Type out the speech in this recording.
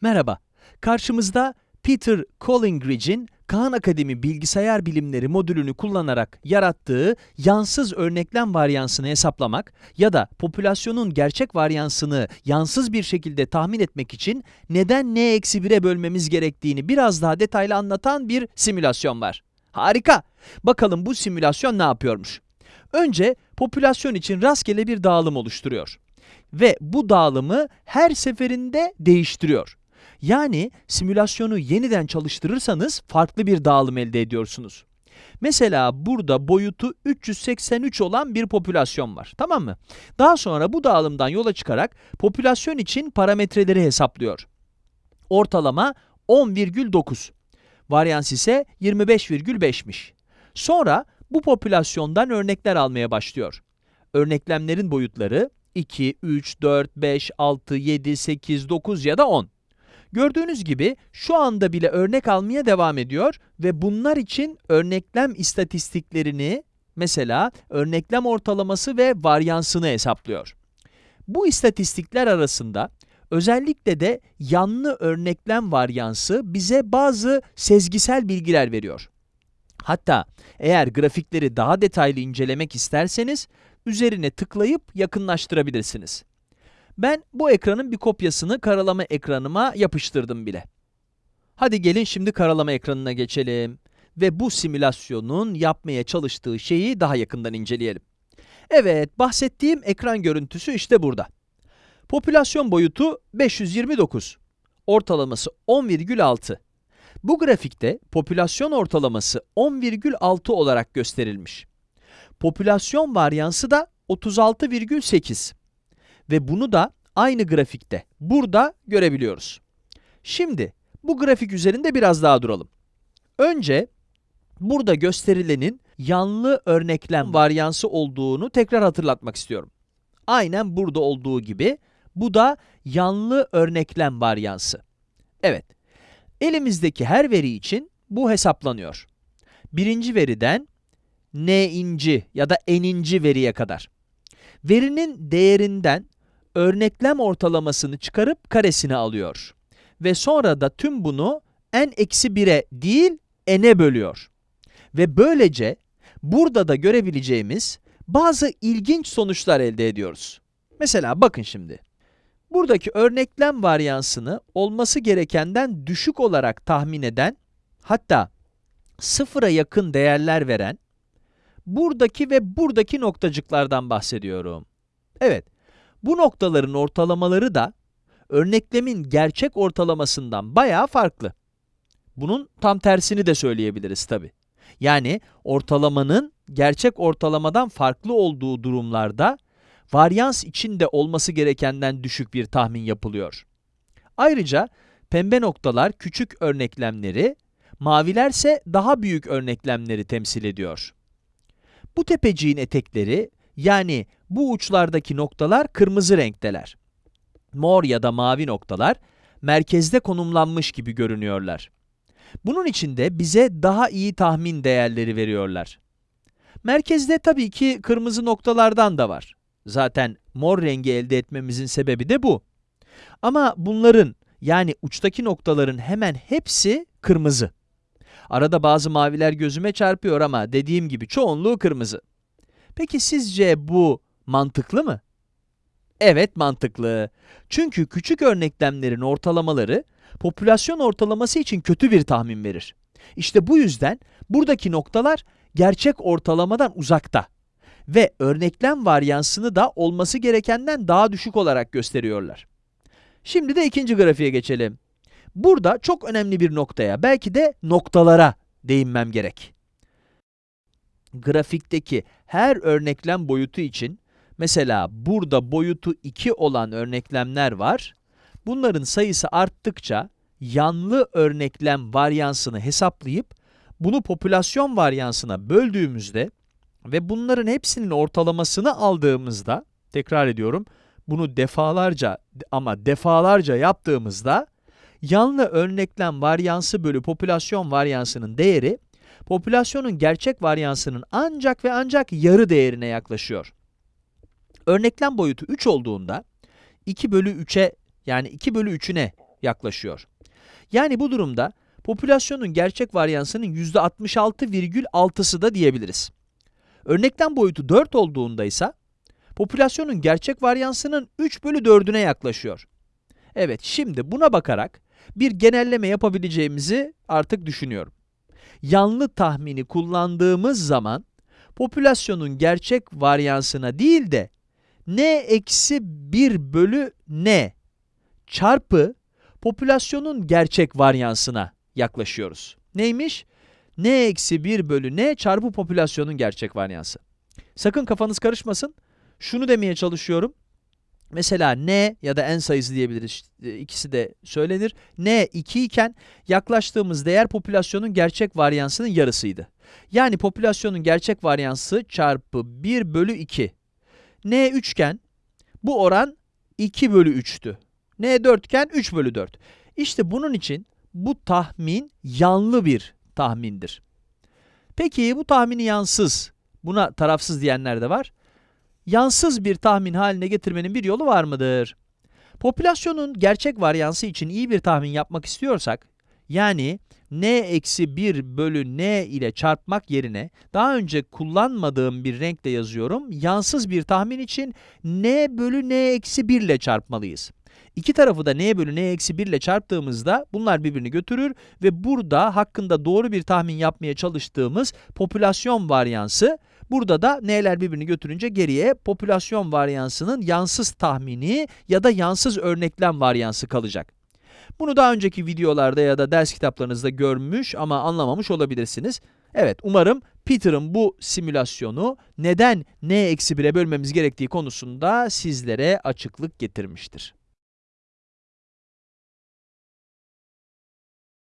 Merhaba, karşımızda Peter Collingridge'in Khan Akademi Bilgisayar Bilimleri modülünü kullanarak yarattığı yansız örneklem varyansını hesaplamak ya da popülasyonun gerçek varyansını yansız bir şekilde tahmin etmek için neden n-1'e bölmemiz gerektiğini biraz daha detaylı anlatan bir simülasyon var. Harika! Bakalım bu simülasyon ne yapıyormuş? Önce popülasyon için rastgele bir dağılım oluşturuyor. Ve bu dağılımı her seferinde değiştiriyor. Yani simülasyonu yeniden çalıştırırsanız farklı bir dağılım elde ediyorsunuz. Mesela burada boyutu 383 olan bir popülasyon var, tamam mı? Daha sonra bu dağılımdan yola çıkarak popülasyon için parametreleri hesaplıyor. Ortalama 10,9. Varyans ise 25,5'miş. Sonra bu popülasyondan örnekler almaya başlıyor. Örneklemlerin boyutları 2, 3, 4, 5, 6, 7, 8, 9 ya da 10. Gördüğünüz gibi şu anda bile örnek almaya devam ediyor ve bunlar için örneklem istatistiklerini, mesela örneklem ortalaması ve varyansını hesaplıyor. Bu istatistikler arasında özellikle de yanlı örneklem varyansı bize bazı sezgisel bilgiler veriyor. Hatta eğer grafikleri daha detaylı incelemek isterseniz üzerine tıklayıp yakınlaştırabilirsiniz. Ben bu ekranın bir kopyasını karalama ekranıma yapıştırdım bile. Hadi gelin şimdi karalama ekranına geçelim ve bu simülasyonun yapmaya çalıştığı şeyi daha yakından inceleyelim. Evet, bahsettiğim ekran görüntüsü işte burada. Popülasyon boyutu 529, ortalaması 10,6. Bu grafikte popülasyon ortalaması 10,6 olarak gösterilmiş. Popülasyon varyansı da 36,8 ve bunu da aynı grafikte, burada görebiliyoruz. Şimdi, bu grafik üzerinde biraz daha duralım. Önce, burada gösterilenin yanlı örneklem varyansı olduğunu tekrar hatırlatmak istiyorum. Aynen burada olduğu gibi, bu da yanlı örneklem varyansı. Evet, elimizdeki her veri için bu hesaplanıyor. Birinci veriden n'inci ya da n'inci veriye kadar. Verinin değerinden örneklem ortalamasını çıkarıp karesini alıyor. Ve sonra da tüm bunu n-1'e değil n'e bölüyor. Ve böylece burada da görebileceğimiz bazı ilginç sonuçlar elde ediyoruz. Mesela bakın şimdi. Buradaki örneklem varyansını olması gerekenden düşük olarak tahmin eden, hatta sıfıra yakın değerler veren, buradaki ve buradaki noktacıklardan bahsediyorum. Evet, bu noktaların ortalamaları da örneklemin gerçek ortalamasından bayağı farklı. Bunun tam tersini de söyleyebiliriz tabi. Yani ortalamanın gerçek ortalamadan farklı olduğu durumlarda varyans içinde olması gerekenden düşük bir tahmin yapılıyor. Ayrıca pembe noktalar küçük örneklemleri, mavilerse daha büyük örneklemleri temsil ediyor. Bu tepeciğin etekleri yani bu uçlardaki noktalar kırmızı renkteler. Mor ya da mavi noktalar merkezde konumlanmış gibi görünüyorlar. Bunun için de bize daha iyi tahmin değerleri veriyorlar. Merkezde tabii ki kırmızı noktalardan da var. Zaten mor rengi elde etmemizin sebebi de bu. Ama bunların yani uçtaki noktaların hemen hepsi kırmızı. Arada bazı maviler gözüme çarpıyor ama dediğim gibi çoğunluğu kırmızı. Peki sizce bu mantıklı mı? Evet mantıklı. Çünkü küçük örneklemlerin ortalamaları popülasyon ortalaması için kötü bir tahmin verir. İşte bu yüzden buradaki noktalar gerçek ortalamadan uzakta ve örneklem varyansını da olması gerekenden daha düşük olarak gösteriyorlar. Şimdi de ikinci grafiğe geçelim. Burada çok önemli bir noktaya, belki de noktalara değinmem gerek. Grafikteki her örneklem boyutu için, mesela burada boyutu 2 olan örneklemler var. Bunların sayısı arttıkça yanlı örneklem varyansını hesaplayıp bunu popülasyon varyansına böldüğümüzde ve bunların hepsinin ortalamasını aldığımızda, tekrar ediyorum, bunu defalarca ama defalarca yaptığımızda yanlı örneklem varyansı bölü popülasyon varyansının değeri popülasyonun gerçek varyansının ancak ve ancak yarı değerine yaklaşıyor. Örneklem boyutu 3 olduğunda 2 bölü 3'e yani 2 bölü 3'üne yaklaşıyor. Yani bu durumda popülasyonun gerçek varyansının %66,6'sı da diyebiliriz. Örneklem boyutu 4 olduğunda ise popülasyonun gerçek varyansının 3 bölü 4'üne yaklaşıyor. Evet, şimdi buna bakarak bir genelleme yapabileceğimizi artık düşünüyorum. Yanlı tahmini kullandığımız zaman popülasyonun gerçek varyansına değil de n eksi 1 bölü n çarpı popülasyonun gerçek varyansına yaklaşıyoruz. Neymiş? n eksi 1 bölü n çarpı popülasyonun gerçek varyansı. Sakın kafanız karışmasın. Şunu demeye çalışıyorum. Mesela n ya da n sayısı diyebiliriz. e, İkisi de söylenir. n 2 iken yaklaştığımız değer popülasyonun gerçek varyansının yarısıydı. Yani popülasyonun gerçek varyansı çarpı 1 bölü 2. n 3 iken bu oran 2 bölü 3'tü. n 4 iken 3 bölü 4. İşte bunun için bu tahmin yanlı bir tahmindir. Peki bu tahmini yansız, buna tarafsız diyenler de var. Yansız bir tahmin haline getirmenin bir yolu var mıdır? Popülasyonun gerçek varyansı için iyi bir tahmin yapmak istiyorsak, yani n eksi 1 bölü n ile çarpmak yerine daha önce kullanmadığım bir renkle yazıyorum. Yansız bir tahmin için n bölü n eksi 1 ile çarpmalıyız. İki tarafı da n bölü n eksi 1 ile çarptığımızda bunlar birbirini götürür ve burada hakkında doğru bir tahmin yapmaya çalıştığımız popülasyon varyansı, burada da n'ler birbirini götürünce geriye popülasyon varyansının yansız tahmini ya da yansız örneklem varyansı kalacak. Bunu daha önceki videolarda ya da ders kitaplarınızda görmüş ama anlamamış olabilirsiniz. Evet, umarım Peter'ın bu simülasyonu neden n eksi 1'e bölmemiz gerektiği konusunda sizlere açıklık getirmiştir.